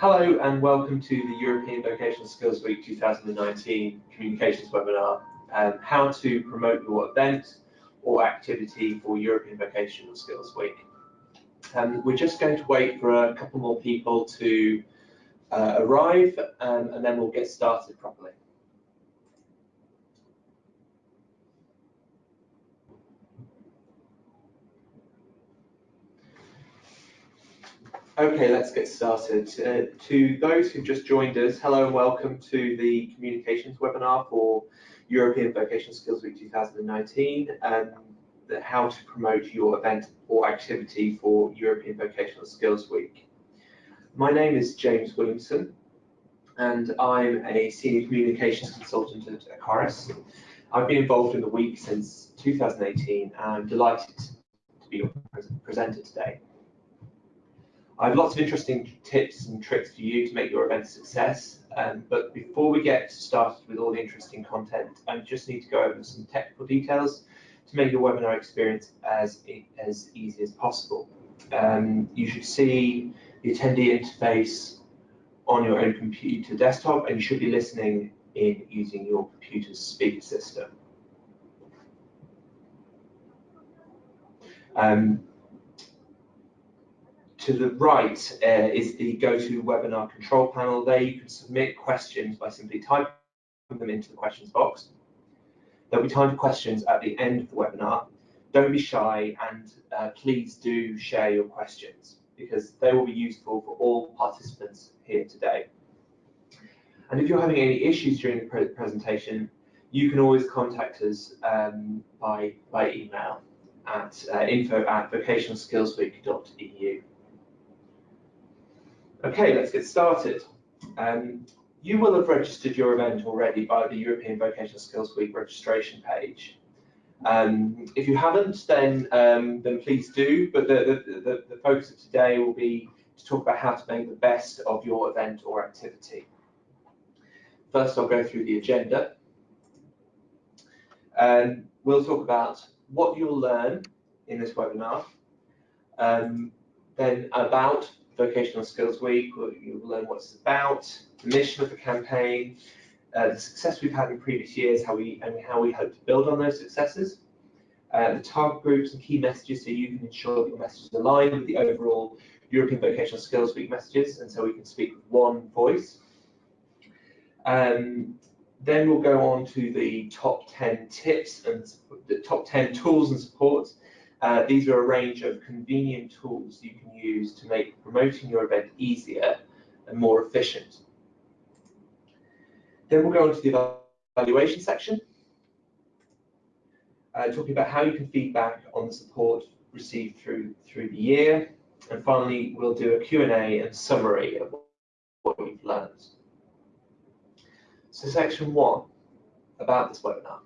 Hello and welcome to the European Vocational Skills Week 2019 Communications webinar, um, how to promote your event or activity for European Vocational Skills Week. Um, we're just going to wait for a couple more people to uh, arrive um, and then we'll get started properly. Okay, let's get started. Uh, to those who've just joined us, hello and welcome to the communications webinar for European Vocational Skills Week 2019, and um, how to promote your event or activity for European Vocational Skills Week. My name is James Williamson, and I'm a senior communications consultant at Ecorys. I've been involved in the week since 2018, and I'm delighted to be your presenter today. I have lots of interesting tips and tricks for you to make your event a success. Um, but before we get started with all the interesting content, I just need to go over some technical details to make your webinar experience as, as easy as possible. Um, you should see the attendee interface on your own computer desktop, and you should be listening in using your computer's speaker system. Um, to the right uh, is the GoToWebinar control panel. There you can submit questions by simply typing them into the questions box. There'll be time for questions at the end of the webinar. Don't be shy and uh, please do share your questions because they will be useful for all participants here today. And if you're having any issues during the pre presentation, you can always contact us um, by, by email at uh, info at vocationalskillsweek.eu. Okay, let's get started. Um, you will have registered your event already by the European Vocational Skills Week registration page. Um, if you haven't, then um, then please do. But the, the, the, focus of today will be to talk about how to make the best of your event or activity. First, I'll go through the agenda. Um, we'll talk about what you'll learn in this webinar, um, then about Vocational Skills Week, you'll learn what it's about, the mission of the campaign, uh, the success we've had in previous years, how we and how we hope to build on those successes, uh, the target groups and key messages so you can ensure that your messages align with the overall European Vocational Skills Week messages, and so we can speak with one voice. Um, then we'll go on to the top 10 tips and the top 10 tools and supports uh, these are a range of convenient tools you can use to make promoting your event easier and more efficient. Then we'll go on to the evaluation section, uh, talking about how you can feedback on the support received through, through the year. And finally, we'll do a Q&A and summary of what we've learned. So section one, about this webinar.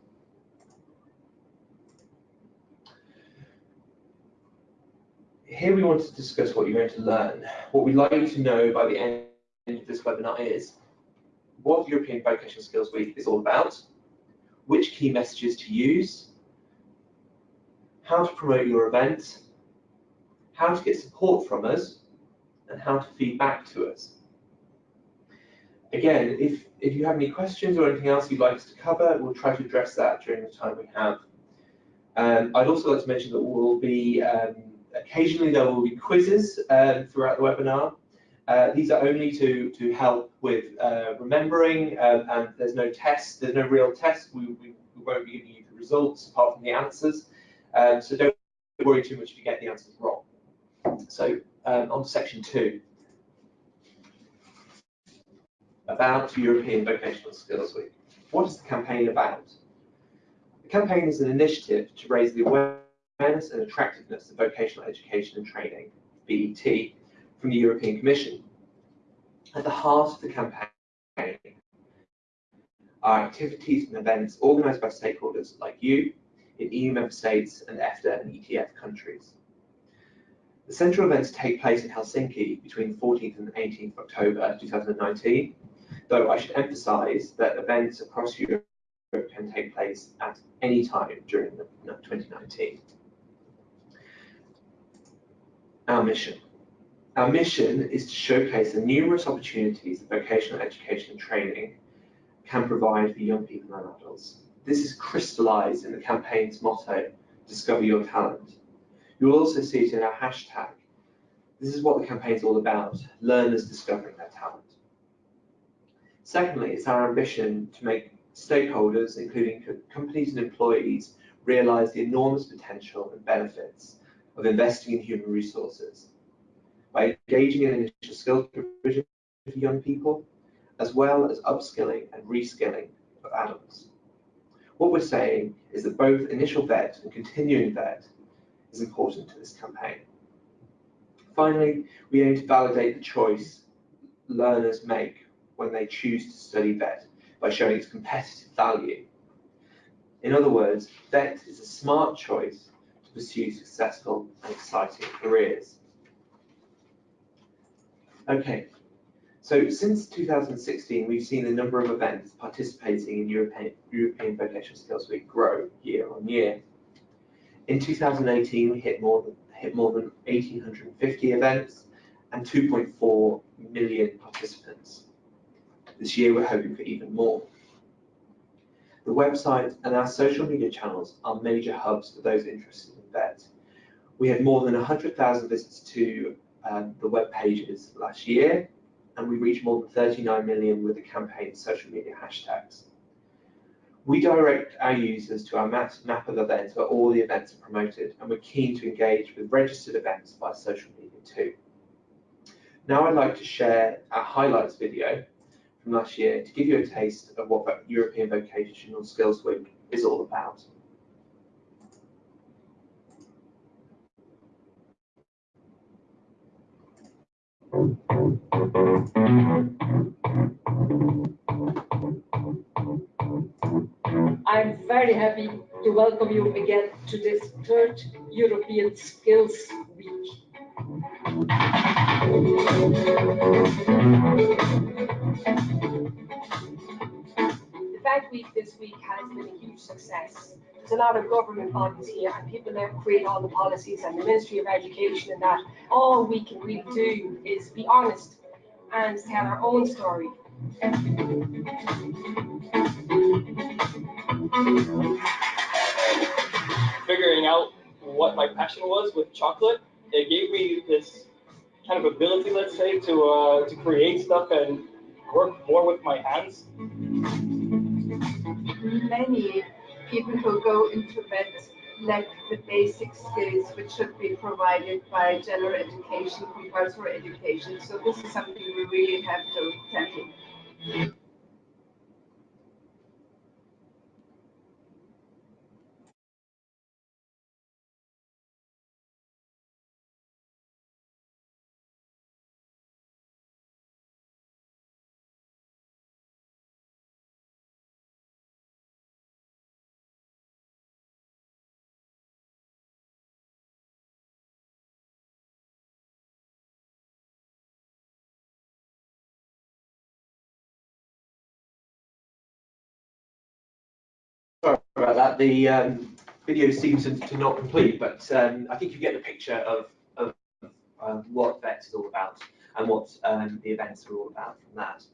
Here we want to discuss what you're going to learn. What we'd like you to know by the end of this webinar is what European Vocational Skills Week is all about, which key messages to use, how to promote your event, how to get support from us, and how to feed back to us. Again, if, if you have any questions or anything else you'd like us to cover, we'll try to address that during the time we have. Um, I'd also like to mention that we'll be um, occasionally there will be quizzes um, throughout the webinar. Uh, these are only to, to help with uh, remembering um, and there's no test, there's no real test. We, we, we, won't be giving you the results apart from the answers. Um, so don't worry too much if you get the answers wrong. So um, on to section two. About European Vocational Skills Week. What is the campaign about? The campaign is an initiative to raise the awareness Awareness and Attractiveness of Vocational Education and Training, VET, from the European Commission. At the heart of the campaign are activities and events organised by stakeholders like you in EU member states and EFTA and ETF countries. The central events take place in Helsinki between the 14th and 18th of October 2019, though I should emphasise that events across Europe can take place at any time during 2019 our mission. Our mission is to showcase the numerous opportunities that vocational education and training can provide for young people and adults. This is crystallized in the campaign's motto, Discover Your Talent. You'll also see it in our hashtag. This is what the campaign is all about, learners discovering their talent. Secondly, it's our ambition to make stakeholders, including companies and employees, realize the enormous potential and benefits of investing in human resources by engaging in initial skills provision for young people, as well as upskilling and reskilling of adults. What we're saying is that both initial vet and continuing vet is important to this campaign. Finally, we aim to validate the choice learners make when they choose to study vet by showing its competitive value. In other words, vet is a smart choice pursue successful and exciting careers. Okay, so since 2016, we've seen the number of events participating in European, European Vocational Skills Week grow year on year. In 2018, we hit more than, hit more than 1,850 events and 2.4 million participants. This year, we're hoping for even more. The website and our social media channels are major hubs for those interested in VET. We had more than 100,000 visits to um, the web pages last year, and we reached more than 39 million with the campaign's social media hashtags. We direct our users to our map, map of events where all the events are promoted, and we're keen to engage with registered events via social media too. Now I'd like to share our highlights video from last year to give you a taste of what European Vocational Skills Week is all about. I'm very happy to welcome you again to this third European Skills Week. The Vet Week this week has been a huge success. There's a lot of government bodies here and people that create all the policies and the Ministry of Education and that. All we can really do is be honest and tell our own story. Figuring out what my passion was with chocolate, it gave me this kind of ability, let's say, to uh, to create stuff and work more with my hands. Many people who go into vet lack the basic skills which should be provided by general education, compulsory education. So this is something we really have to tackle. About that. The um, video seems to, not complete, but um, I think you get the picture of, of um, what VET is all about and what um, the events are all about from that.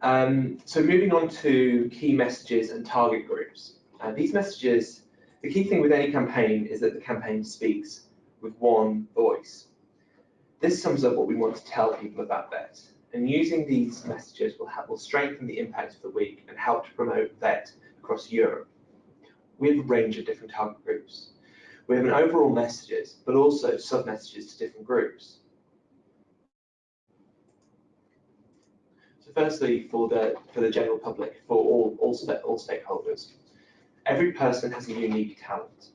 Um, so moving on to key messages and target groups. Uh, these messages, the key thing with any campaign is that the campaign speaks with one voice. This sums up what we want to tell people about VET. And using these messages will, help, will strengthen the impact of the week and help to promote VET across Europe. We have a range of different target groups. We have an overall messages, but also sub-messages to different groups. So firstly, for the for the general public, for all all, all stakeholders, every person has a unique talent.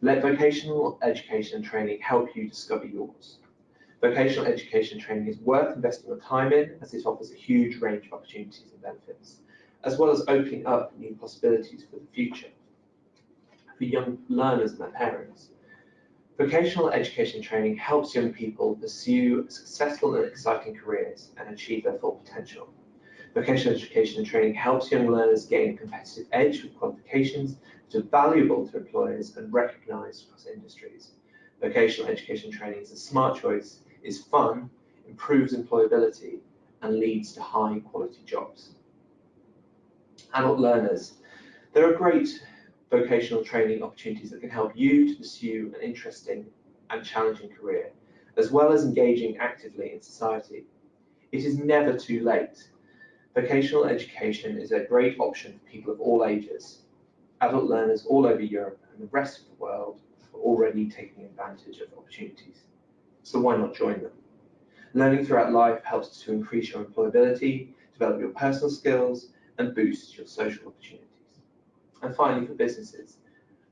Let vocational education and training help you discover yours. Vocational education training is worth investing your time in as it offers a huge range of opportunities and benefits as well as opening up new possibilities for the future for young learners and their parents. Vocational education training helps young people pursue successful and exciting careers and achieve their full potential. Vocational education and training helps young learners gain a competitive edge with qualifications that are valuable to employers and recognised across industries. vocational education training is a smart choice, is fun, improves employability, and leads to high quality jobs. Adult learners. There are great vocational training opportunities that can help you to pursue an interesting and challenging career, as well as engaging actively in society. It is never too late. Vocational education is a great option for people of all ages. Adult learners all over Europe and the rest of the world are already taking advantage of opportunities. So why not join them? Learning throughout life helps to increase your employability, develop your personal skills, and boost your social opportunities. And finally, for businesses,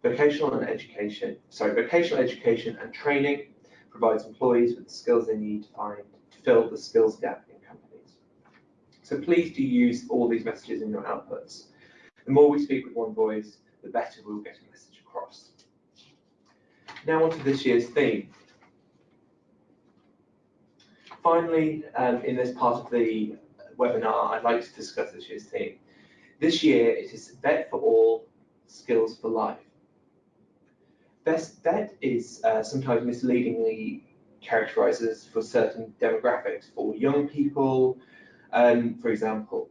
vocational and education, sorry, vocational education and training provides employees with the skills they need to find to fill the skills gap in companies. So please do use all these messages in your outputs. The more we speak with one voice, the better we'll get a message across. Now on to this year's theme. Finally, um, in this part of the webinar, I'd like to discuss this year's theme. This year, it is VET for All, Skills for Life. Best VET is uh, sometimes misleadingly characterized as for certain demographics, for young people, um, for example.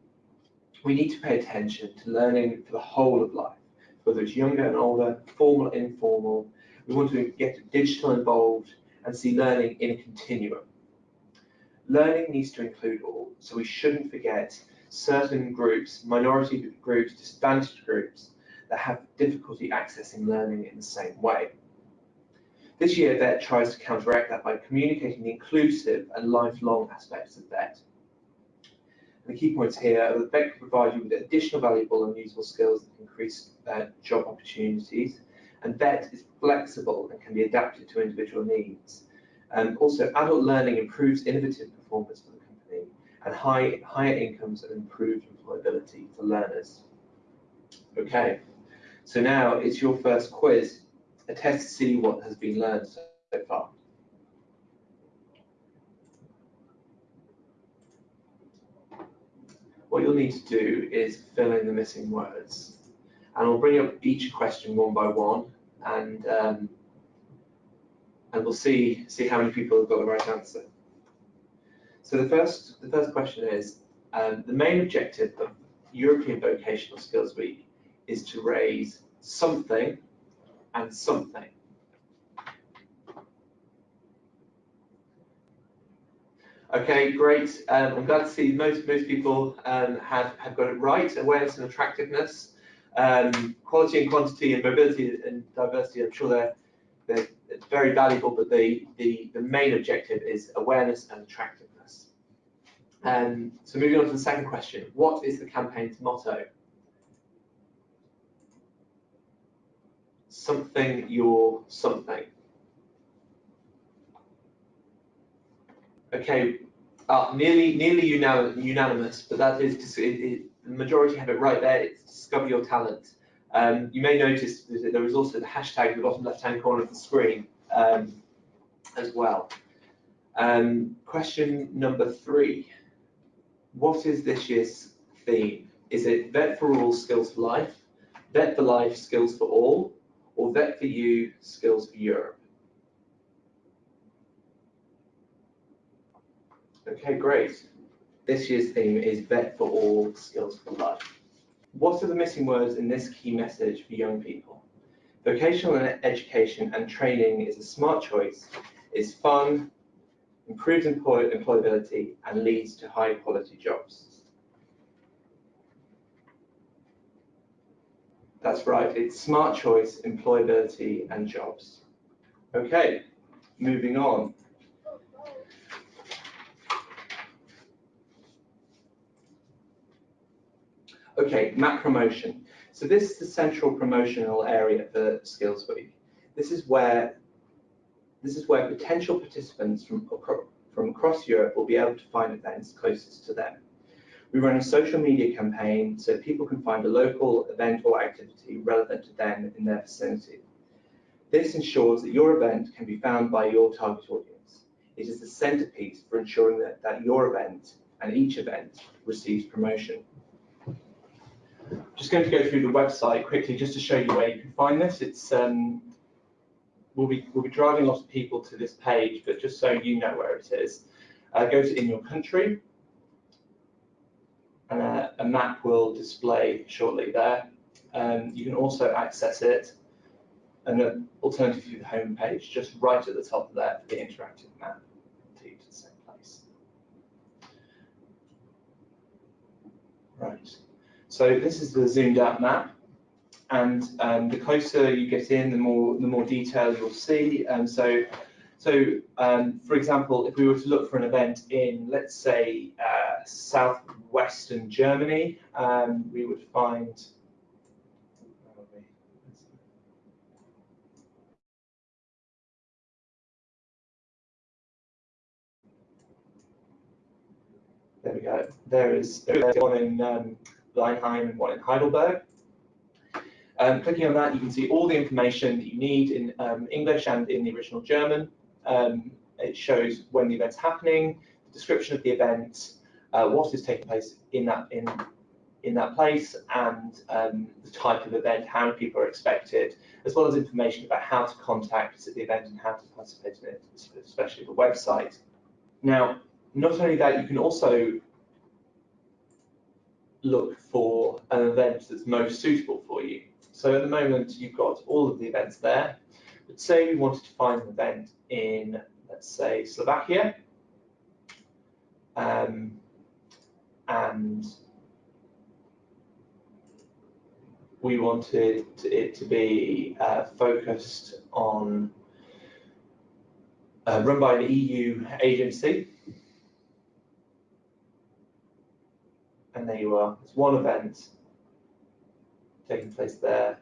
We need to pay attention to learning for the whole of life, whether it's younger and older, formal, informal. We want to get digital involved and see learning in a continuum. Learning needs to include all, so we shouldn't forget certain groups, minority groups, disadvantaged groups, that have difficulty accessing learning in the same way. This year, VET tries to counteract that by communicating the inclusive and lifelong aspects of VET. And the key points here are that VET can provide you with additional valuable and useful skills that increase uh, job opportunities, and VET is flexible and can be adapted to individual needs. And also, adult learning improves innovative performance for the company and high, higher incomes and improved employability for learners. Okay, so now it's your first quiz, a test to see what has been learned so far. What you'll need to do is fill in the missing words. And I'll bring up each question one by one and um, and we'll see see how many people have got the right answer. So the first the first question is um, the main objective of European Vocational Skills Week is to raise something and something. Okay, great. Um, I'm glad to see most most people um, have have got it right. Awareness and attractiveness, um, quality and quantity, and mobility and diversity. I'm sure they're they're very valuable, but the the the main objective is awareness and attractiveness. Um, so moving on to the second question, what is the campaign's motto? Something your something. Okay, uh, nearly nearly unanimous, but that is the majority have it right there. It's discover your talent. Um, you may notice that there is also the hashtag in the bottom left-hand corner of the screen um, as well. Um, question number three what is this year's theme? Is it Vet for All, Skills for Life, Vet for Life, Skills for All, or Vet for You, Skills for Europe? Okay, great. This year's theme is Vet for All, Skills for Life. What are the missing words in this key message for young people? Vocational education and training is a smart choice, is fun, improves employ employability, and leads to high quality jobs. That's right, it's smart choice, employability, and jobs. Okay, moving on. Okay, map promotion. So this is the central promotional area for Skills Week. This is where this is where potential participants from, from across Europe will be able to find events closest to them. We run a social media campaign so people can find a local event or activity relevant to them in their vicinity. This ensures that your event can be found by your target audience. It is the centerpiece for ensuring that, that your event and each event receives promotion. Just going to go through the website quickly just to show you where you can find this. It's um, we'll be, we'll be driving lots of people to this page, but just so you know where it is, uh, go to in your country, and uh, a map will display shortly there. Um, you can also access it, and then alternatively the home page, just right at the top there for the interactive map. Right, so this is the zoomed out map and um, the closer you get in, the more the more detail you'll see. And so, so um, for example, if we were to look for an event in, let's say, uh, southwestern Germany, um, we would find. There we go. There is one in Weinheim and one in Heidelberg. Um, clicking on that, you can see all the information that you need in um, English and in the original German. Um, it shows when the event's happening, the description of the event, uh, what is taking place in that in in that place, and um, the type of event, how many people are expected, as well as information about how to contact the event and how to participate in it, especially the website. Now, not only that, you can also look for an event that's most suitable for you. So at the moment, you've got all of the events there. But say we wanted to find an event in, let's say, Slovakia, um, and we wanted it to be uh, focused on, uh, run by an EU agency. And there you are, it's one event taking place there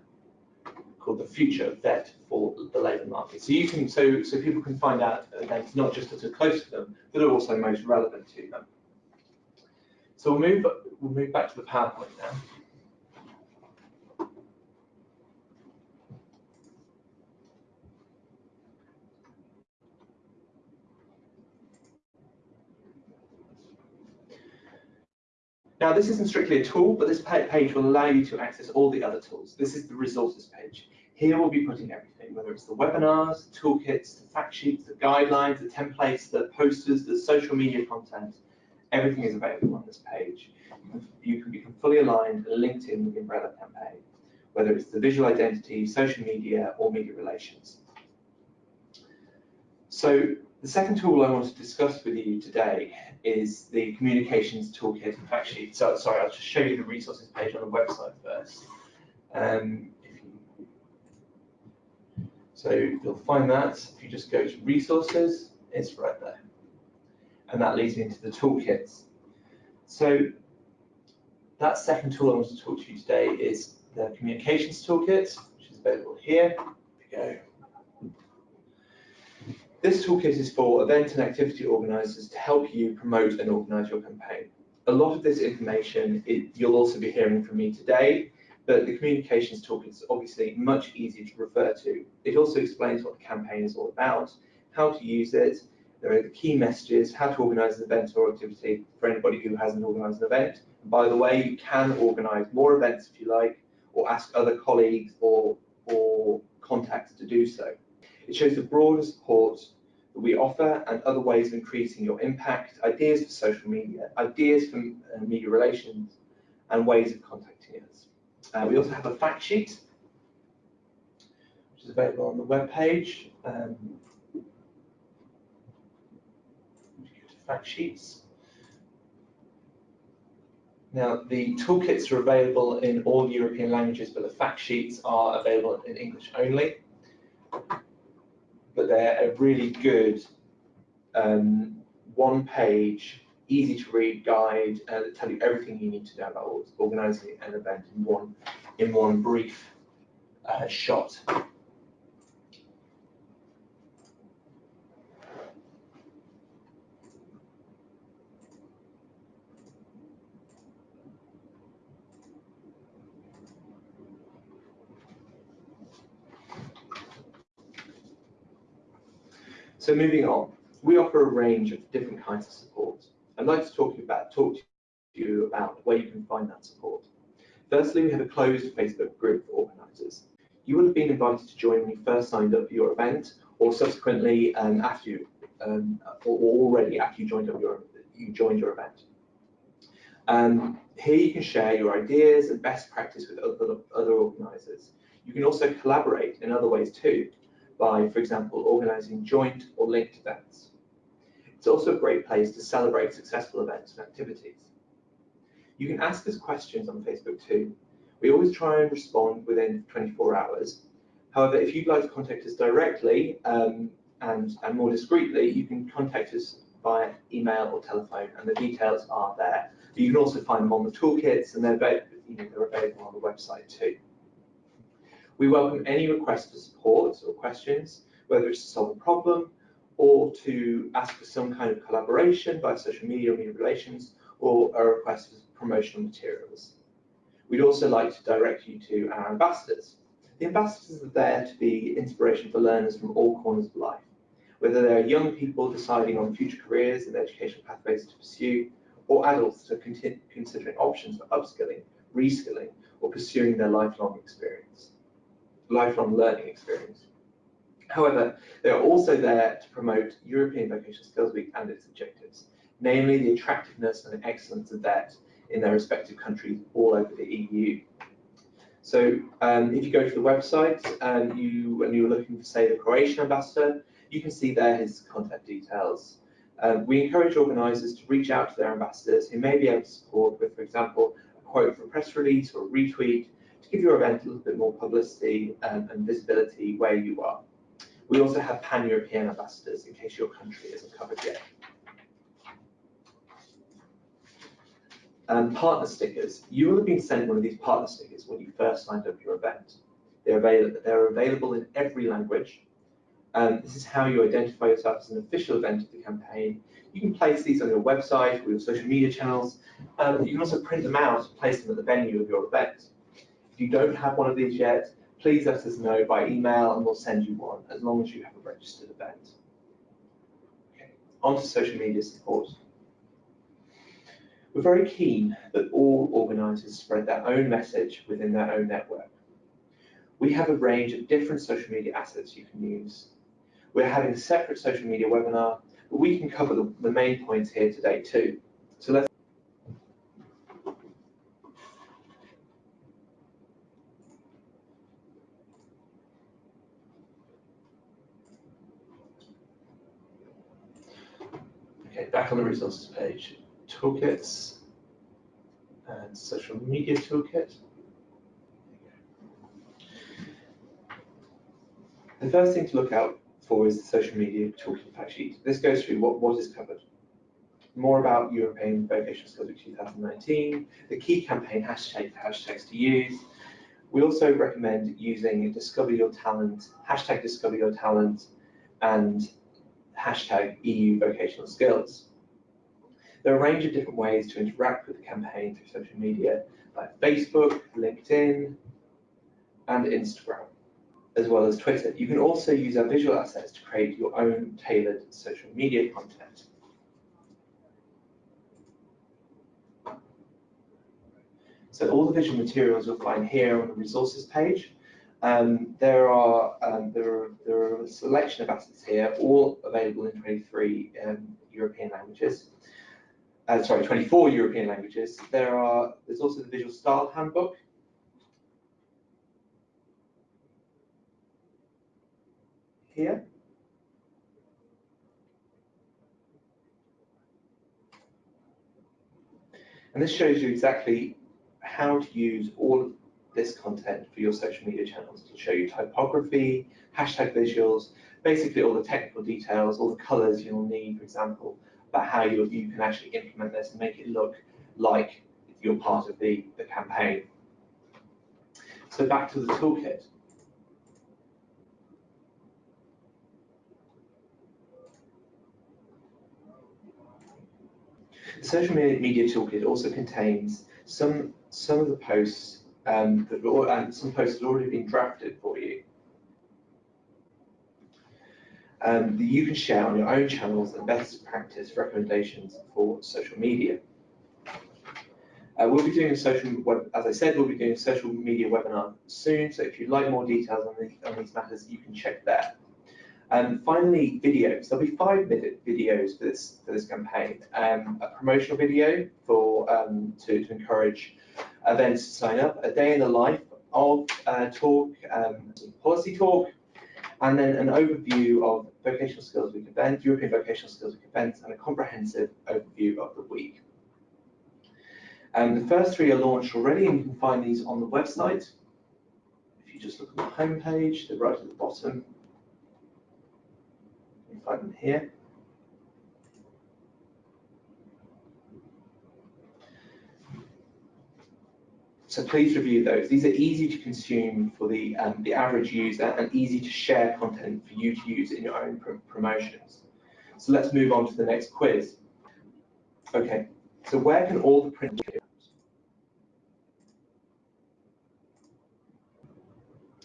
called the future vet for the labour market. So you can so so people can find out events not just that are close to them, but are also most relevant to them. So we'll move we'll move back to the PowerPoint now. Now, this isn't strictly a tool, but this page will allow you to access all the other tools. This is the resources page. Here we'll be putting everything, whether it's the webinars, toolkits, the fact sheets, the guidelines, the templates, the posters, the social media content. Everything is available on this page. You can become fully aligned and linked in with the umbrella campaign, whether it's the visual identity, social media, or media relations. So the second tool I want to discuss with you today is the communications toolkit sheet. So sorry, I'll just show you the resources page on the website first. Um, you, so you'll find that if you just go to resources, it's right there. And that leads me into the toolkits. So that second tool I want to talk to you today is the communications toolkit, which is available here. We go. This toolkit is for event and activity organisers to help you promote and organise your campaign. A lot of this information it, you'll also be hearing from me today, but the communications toolkit is obviously much easier to refer to. It also explains what the campaign is all about, how to use it, there are the key messages, how to organise an event or activity for anybody who hasn't organised an event. And by the way, you can organise more events if you like, or ask other colleagues or, or contacts to do so. It shows the broader support that we offer and other ways of increasing your impact, ideas for social media, ideas for uh, media relations, and ways of contacting us. Uh, we also have a fact sheet, which is available on the webpage. Um, fact sheets. Now, the toolkits are available in all European languages, but the fact sheets are available in English only but they're a really good um, one page, easy to read guide uh, that tell you everything you need to know about organising an event in one in one brief uh, shot. So moving on, we offer a range of different kinds of support. I'd like to talk about talk to you about where you can find that support. Firstly, we have a closed Facebook group for organisers. you will have been invited to join when you first signed up for your event, or subsequently um, after you, um, or already after you joined up your you joined your event. Um, here you can share your ideas and best practice with other, other organisers. You can also collaborate in other ways too, by, for example, organising joint or linked events. It's also a great place to celebrate successful events and activities. You can ask us questions on Facebook too. We always try and respond within 24 hours. However, if you'd like to contact us directly um, and, and more discreetly, you can contact us via email or telephone, and the details are there. But you can also find them on the toolkits, and they're, you know, they're available on the website too. We welcome any requests for support or questions, whether it's to solve a problem or to ask for some kind of collaboration via social media or media relations, or a request for promotional materials. We'd also like to direct you to our ambassadors. The ambassadors are there to be inspiration for learners from all corners of life, whether they're young people deciding on future careers and educational pathways to pursue, or adults that are considering options for upskilling, reskilling, or pursuing their lifelong experience, lifelong learning experience. However, they are also there to promote European Vocational Skills Week and its objectives, namely the attractiveness and excellence of that in their respective countries all over the EU. So um, if you go to the website and you and you're looking for say the Croatian ambassador, you can see there his contact details. Um, we encourage organisers to reach out to their ambassadors who may be able to support with, for example, a quote for a press release or a retweet give your event a little bit more publicity um, and visibility where you are. We also have pan-European ambassadors in case your country isn't covered yet. Um, partner stickers. You will have been sent one of these partner stickers when you first signed up your event. They're, avail they're available in every language. Um, this is how you identify yourself as an official event of the campaign. You can place these on your website or your social media channels. Um, you can also print them out and place them at the venue of your event. If you don't have one of these yet, please let us know by email and we'll send you one as long as you have a registered event. Okay. On to social media support. We're very keen that all organisers spread their own message within their own network. We have a range of different social media assets you can use. We're having a separate social media webinar, but we can cover the, the main points here today too. So let's Okay, back on the resources toolkits and social media toolkit. The first thing to look out for is the social media toolkit fact sheet. This goes through what, what is covered. More about European Vocational Skills Week 2019, the key campaign hashtag hashtags to use. We also recommend using Discover Your Talent, hashtag Discover Your Talent, and hashtag EU Vocational Skills. There are a range of different ways to interact with the campaign through social media, like Facebook, LinkedIn, and Instagram, as well as Twitter. You can also use our visual assets to create your own tailored social media content. So all the visual materials you'll find here on the resources page. Um, there are um, there are there are a selection of assets here, all available in 23 um, European languages uh, sorry, 24 European languages. There are, there's also the Visual Style Handbook. Here. And this shows you exactly how to use all of this content for your social media channels. It'll show you typography, hashtag visuals, basically all the technical details, all the colors you'll need, for example, about how you, you can actually implement this and make it look like you're part of the, the campaign. So back to the toolkit. The social media toolkit also contains some some of the posts um, that and some posts that have already been drafted for you um, that you can share on your own channels and best practice recommendations for social media. Uh, we'll be doing a social, as I said, we'll be doing a social media webinar soon. So if you'd like more details on, the, on these matters, you can check there. And finally, videos. There'll be five minute videos for this for this campaign. Um, a promotional video for um, to, to encourage events to sign up. A day in the life of uh, talk, um, policy talk, and then an overview of vocational skills week event, European vocational skills week events, and a comprehensive overview of the week. And the first three are launched already, and you can find these on the website. If you just look at the home page, they're right at the bottom button here. So please review those. These are easy to consume for the, um, the average user and easy to share content for you to use in your own pr promotions. So let's move on to the next quiz. Okay, so where can all the print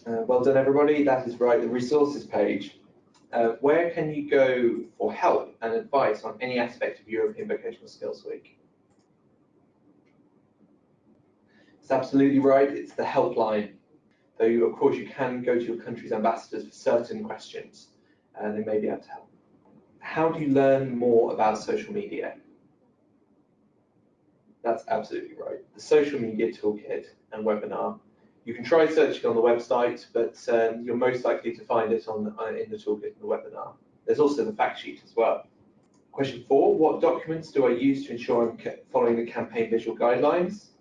uh, well done everybody, that is right, the resources page uh, where can you go for help and advice on any aspect of European Vocational Skills Week? It's absolutely right, it's the helpline. Though, of course, you can go to your country's ambassadors for certain questions, and they may be able to help. How do you learn more about social media? That's absolutely right. The social media toolkit and webinar you can try searching on the website, but um, you're most likely to find it on uh, in the toolkit and the webinar. There's also the fact sheet as well. Question four, what documents do I use to ensure I'm following the campaign visual guidelines?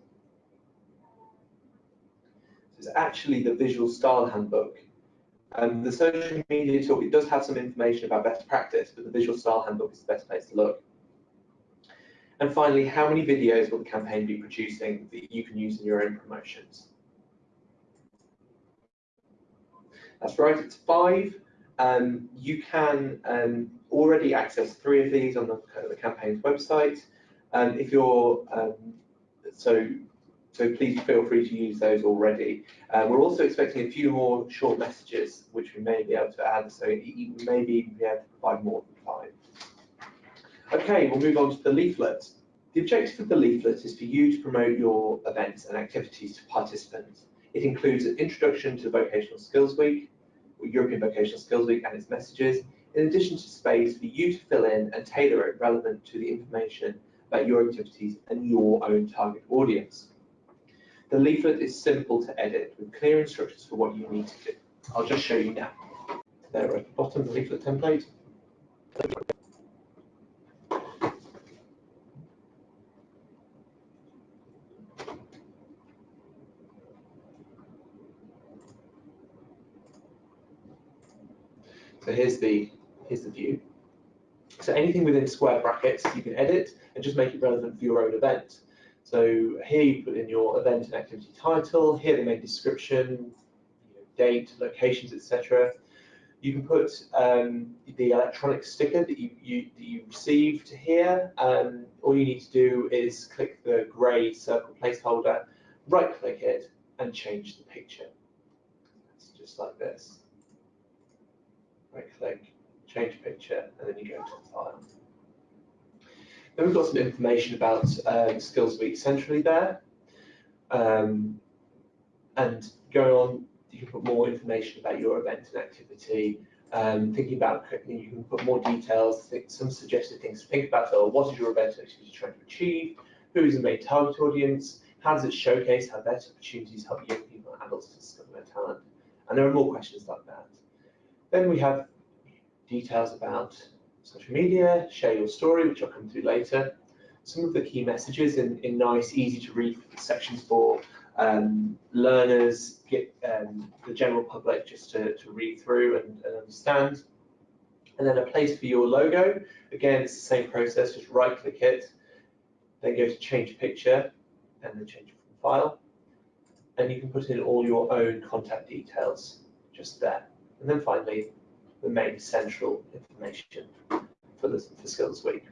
It's actually the visual style handbook. Um, the social media toolkit does have some information about best practice, but the visual style handbook is the best place to look. And finally, how many videos will the campaign be producing that you can use in your own promotions? That's right, it's five. Um, you can um, already access three of these on the, uh, the campaign's website. Um, if you're um, so so please feel free to use those already. Uh, we're also expecting a few more short messages, which we may be able to add, so we may be able to provide more than five. Okay, we'll move on to the leaflet. The objective of the leaflet is for you to promote your events and activities to participants. It includes an introduction to Vocational Skills Week, European Vocational Skills Week and its messages, in addition to space for you to fill in and tailor it relevant to the information about your activities and your own target audience. The leaflet is simple to edit with clear instructions for what you need to do. I'll just show you now. There at the bottom of the leaflet template. So here's the here's the view. So anything within square brackets you can edit and just make it relevant for your own event. So here you put in your event and activity title, here the main description, date, locations, etc. You can put um, the electronic sticker that you, you, that you received here. Um, all you need to do is click the grey circle placeholder, right click it and change the picture. It's just like this right click, change picture, and then you go to the file. Then we've got some information about um, Skills Week centrally there. Um, and going on, you can put more information about your event and activity. Um, thinking about, you can put more details, some suggested things to think about. So, what is your event activity trying to achieve? Who is the main target audience? How does it showcase how better opportunities help young people and adults to discover their talent? And there are more questions like that. Then we have details about social media, share your story, which I'll come to later. Some of the key messages in, in nice, easy to read sections for um, learners, get um, the general public just to, to read through and, and, understand. And then a place for your logo. Again, it's the same process, just right click it, then go to change picture, and then change from file. And you can put in all your own contact details just there. And then finally, the main central information for the for Skills Week.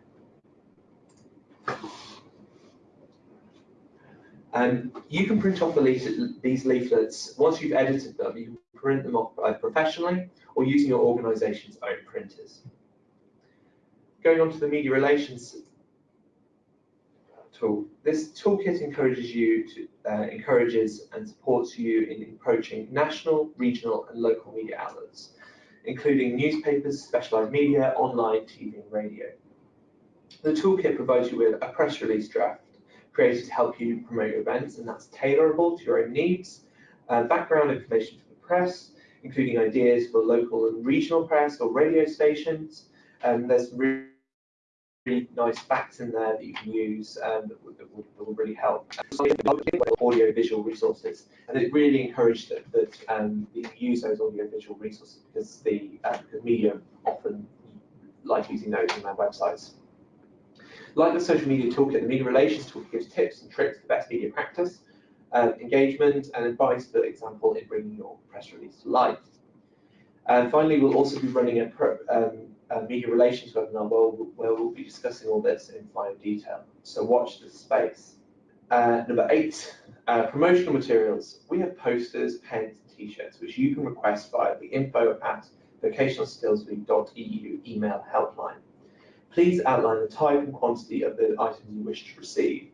And you can print off the these leaflets, once you've edited them, you can print them off professionally or using your organisation's own printers. Going on to the media relations tool. This toolkit encourages you to uh, encourages and supports you in approaching national, regional, and local media outlets, including newspapers, specialised media, online, TV, and radio. The toolkit provides you with a press release draft created to help you promote events, and that's tailorable to your own needs, uh, background information for the press, including ideas for local and regional press or radio stations. Um, there's really, really nice facts in there that you can use um, that, will, that, that, will, really help. Audio visual resources, and it really encouraged that, that um, you use those audio visual resources because the uh, media often like using those on their websites. Like the social media toolkit, the media relations toolkit gives tips and tricks to best media practice, uh, engagement and advice, for example, in bringing your press release to life. And finally, we'll also be running a, pro, um, a media relations webinar where, where, we'll be discussing all this in fine detail. So watch this space. Uh, number eight, uh, promotional materials. We have posters, pens, and t-shirts, which you can request via the info at vocationalskillsweek.eu email helpline. Please outline the type and quantity of the items you wish to receive.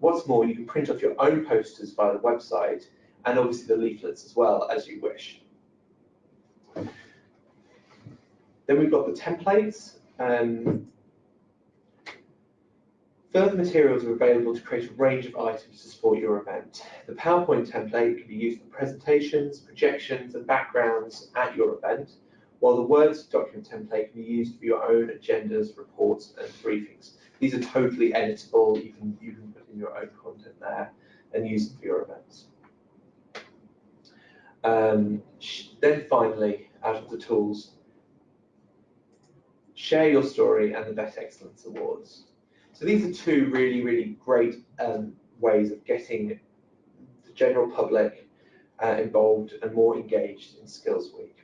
What's more, you can print off your own posters via the website and obviously the leaflets as well as you wish. Then we've got the templates. Um, further materials are available to create a range of items to support your event. The PowerPoint template can be used for presentations, projections and backgrounds at your event while the Word document template can be used for your own agendas, reports, and briefings. These are totally editable. You can, you can put in your own content there and use them for your events. Um, then finally, out of the tools, share your story and the Vet Excellence Awards. So these are two really, really great um, ways of getting the general public uh, involved and more engaged in Skills Week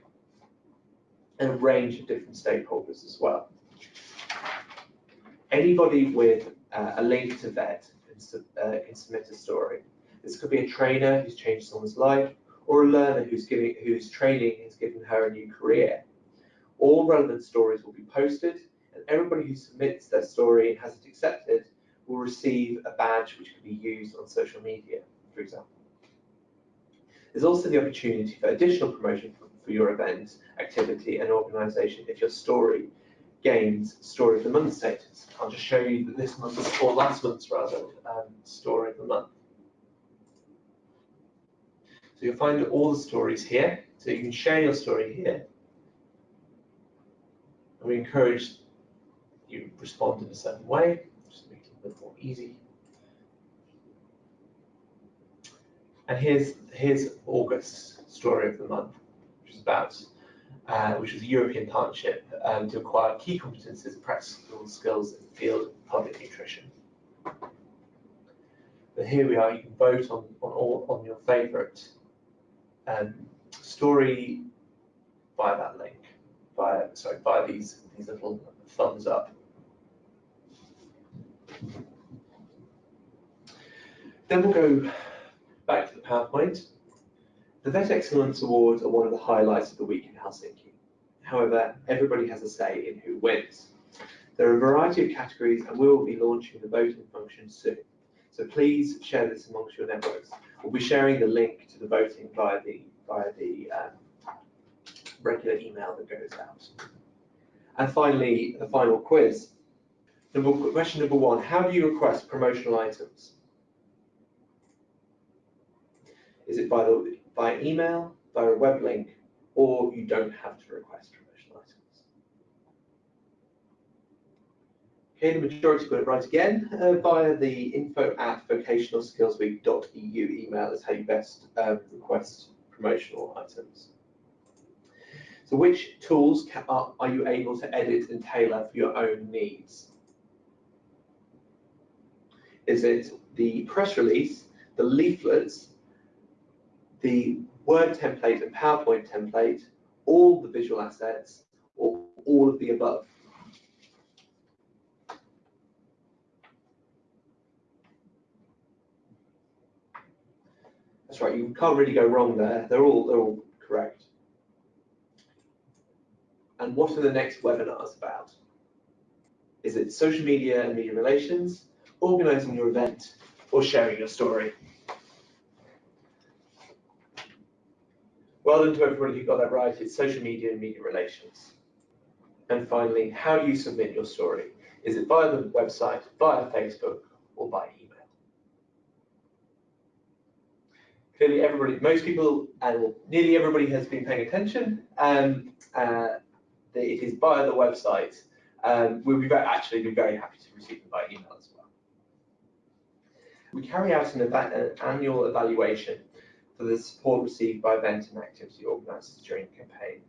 and a range of different stakeholders as well. Anybody with uh, a link to VET can, uh, can, submit a story. This could be a trainer who's changed someone's life, or a learner who's giving whose training has given her a new career. All relevant stories will be posted, and everybody who submits their story and has it accepted will receive a badge which can be used on social media, for example. There's also the opportunity for additional promotion for your event, activity and organisation if your story gains story of the month status. I'll just show you that this month's, or last month's rather, um, story of the month. So you'll find all the stories here. So you can share your story here. We encourage you respond in a certain way, just make it a bit more easy. And here's here's August's story of the month which is about, uh, which was a European partnership um, to acquire key competences and practical skills in the field of public nutrition. But here we are, you can vote on, on, all, on your favourite um, story via that link, via, sorry, via these, these little thumbs up. Then we'll go back to the PowerPoint the Vet Excellence Awards are one of the highlights of the week in Helsinki. However, everybody has a say in who wins. There are a variety of categories and we will be launching the voting function soon. So please share this amongst your networks. We'll be sharing the link to the voting via the, via the um, regular email that goes out. And finally, the final quiz. Number, question number one, how do you request promotional items? Is it by the by email, via a web link, or you don't have to request promotional items. Okay, the majority got it right again. Uh, via the info at vocationalskillsweek.eu email is how you best um, request promotional items. So which tools are, you able to edit and tailor for your own needs? Is it the press release, the leaflets, the Word template and PowerPoint template, all the visual assets, or all of the above. That's right, you can't really go wrong there. They're all, they're all correct. And what are the next webinars about? Is it social media and media relations, organising your event, or sharing your story. Well done to everybody who got that right. It's social media and media relations. And finally, how do you submit your story? Is it via the website, via Facebook, or by email? Clearly, everybody, most people, and nearly everybody has been paying attention. Um, uh, it is via the website. Um, we'll be very, actually be very happy to receive them by email as well. We carry out an, an annual evaluation for the support received by event and activity organisers during the campaign.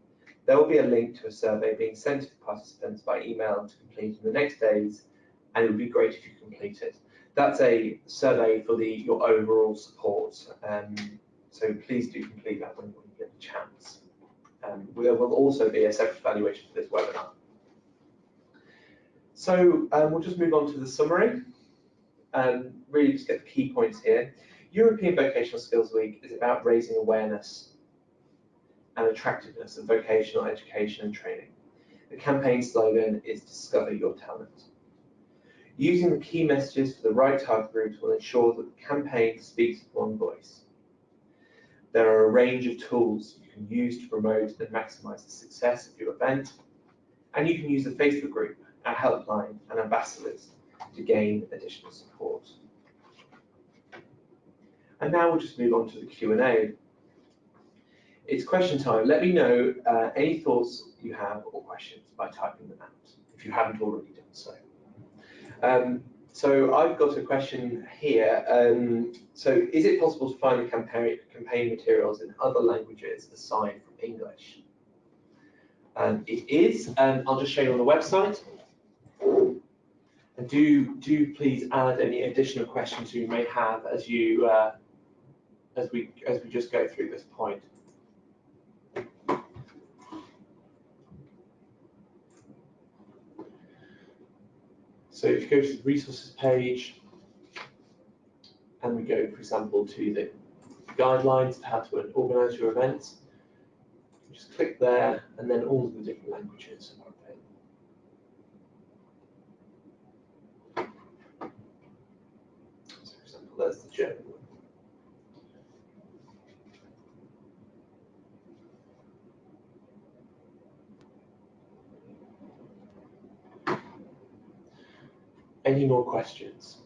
There will be a link to a survey being sent to the participants by email to complete in the next days, and it would be great if you complete it. That's a survey for the your overall support, um, so please do complete that when you get the chance. Um, there will also be a separate evaluation for this webinar. So um, we'll just move on to the summary. Um, really just get the key points here. European Vocational Skills Week is about raising awareness and attractiveness of vocational education and training. The campaign slogan is Discover Your Talent. Using the key messages for the right target groups will ensure that the campaign speaks with one voice. There are a range of tools can use to promote and maximise the success of your event, and you can use the Facebook group, our helpline and ambassadors to gain additional support. And now we'll just move on to the Q&A. It's question time. Let me know uh, any thoughts you have or questions by typing them out, if you haven't already done so. Um, so I've got a question here. Um, so is it possible to find the campaign, campaign materials in other languages aside from English? Um, it is, and I'll just show you on the website. And do do please add any additional questions you may have as you uh, as we as we just go through this point. So if you go to the resources page and we go, for example, to the guidelines of how to organise your events, just click there and then all of the different languages are available. So for example, there's the German one. Any more questions?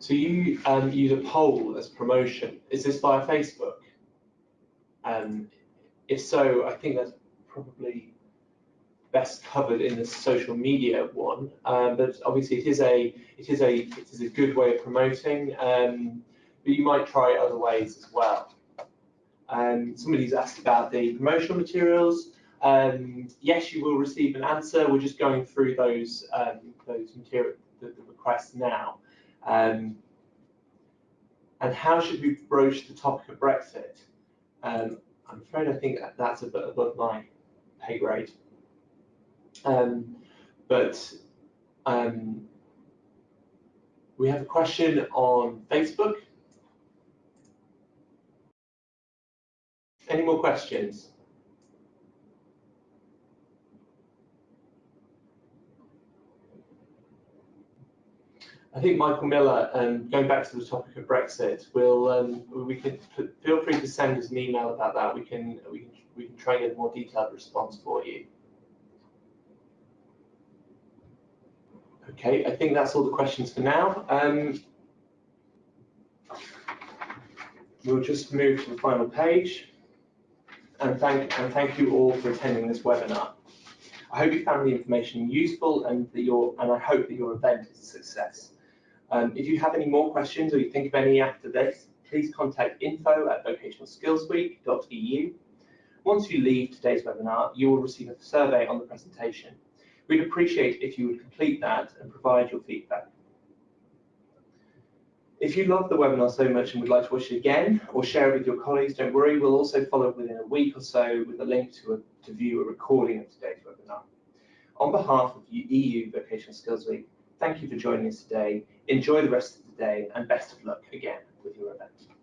So you um, use a poll as promotion. Is this via Facebook? Um, if so, I think that's probably best covered in the social media one. Um, but obviously, it is a it is a it is a good way of promoting. Um, but you might try other ways as well. Um, somebody's asked about the promotional materials. Um, yes, you will receive an answer. We're just going through those um, those material the, the, requests now. Um, and how should we broach the topic of Brexit? Um, I'm afraid I think that's a bit above my pay grade. Um, but um, we have a question on Facebook. Any more questions? I think Michael Miller, um, going back to the topic of Brexit, will um, we can feel free to send us an email about that. We can we can we can try and get a more detailed response for you. Okay, I think that's all the questions for now. Um, we'll just move to the final page. And thank and thank you all for attending this webinar. I hope you found the information useful and that your and I hope that your event is a success. Um, if you have any more questions or you think of any after this, please contact info at vocationalskillsweek.eu. Once you leave today's webinar, you will receive a survey on the presentation. We'd appreciate if you would complete that and provide your feedback. If you love the webinar so much and would like to watch it again or share it with your colleagues, don't worry, we'll also follow up within a week or so with a link to, a, to view a recording of today's webinar. On behalf of EU Vocational Skills Week, Thank you for joining us today. Enjoy the rest of the day and best of luck again with your event.